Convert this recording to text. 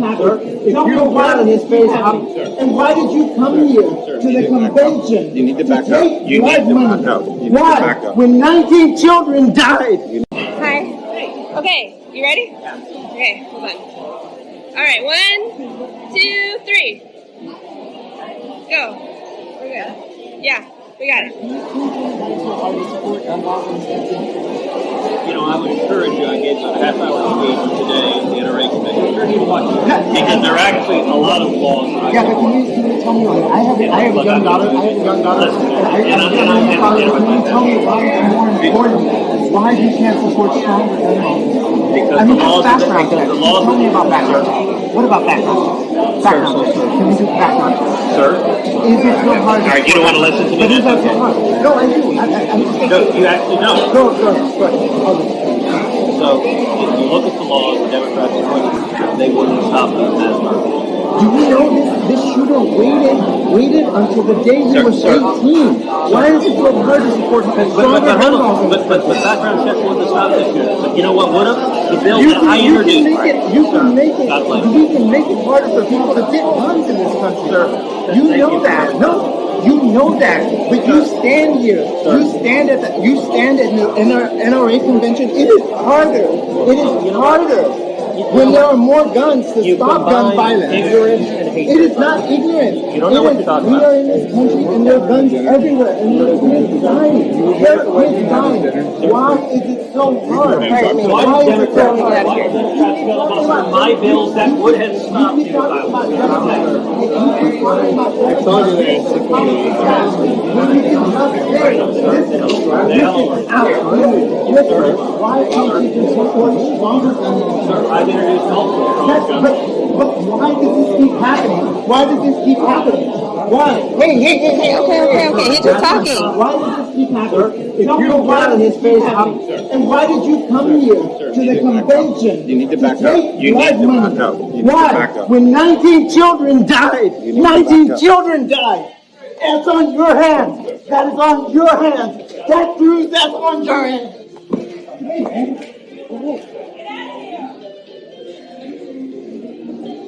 If you don't want his face up, and why did you come here to the convention? You need to to back up. take You need to money? back up. You need to back Why? up. When 19 children died. Hi. Okay, you ready? Okay, hold on. All right, one, two, three. Go. We're good. Yeah, we got it. You know, I would encourage you, I gave a half hour speech today in the NRA committee. Because there are actually a lot of laws. that I Yeah, but can you, can you tell me, like, I have, I have a young daughter, I have a young daughter, and I, have a young daughter, can you tell me why it's more important, why you can't support stronger gun laws? Because I mean, the background because check. the laws. Tell me about background. What about background check? Background check. Can we do background? Sir? Is it so hard? All right, you don't want to listen to me? But is so hard? No, I do. I, I, I'm just No, you actually don't. Go, go, go. So, if you look at the laws, the Democrats are putting, they wouldn't stop the mass murder. Do you know this, this shooter waited, waited until the day he Sir, was sir. 18? Why is it so hard to support But, but, stronger but, gun laws? but, but, but background checks wouldn't have stopped this shooter. But you know what would have? The bill You that I can, you can make it, you Sir, can make it, we can make it harder for people to get guns in this country. Sir, You know you. that, no, you know that, but you stand here, you stand at, the, you stand at the NRA convention, it is harder, it is harder when there are more guns to stop gun violence. ignorance and hatred. It is not ignorant. You don't know what is- you're talking we are in this country and there are guns everywhere and there are kids dying. There are kids dying. Why is it so hard? Why Why is it so hard? why do Democrats feel about my bills that would have stopped you? I told you Why can't you just support stronger? I've introduced multiple but, but why does this keep happening? Why does this keep happening? Why? Hey, hey, hey, hey, Okay, okay, okay. He's just talking. Why does this keep happening? If you don't want his face up, and why did you come here to the convention? You need to back up. take You need blood to money? back up. You need to Why? back up. When 19 children died, You need to 19 children died. That's on your hands. That is on your hands. That through, that's on your hands.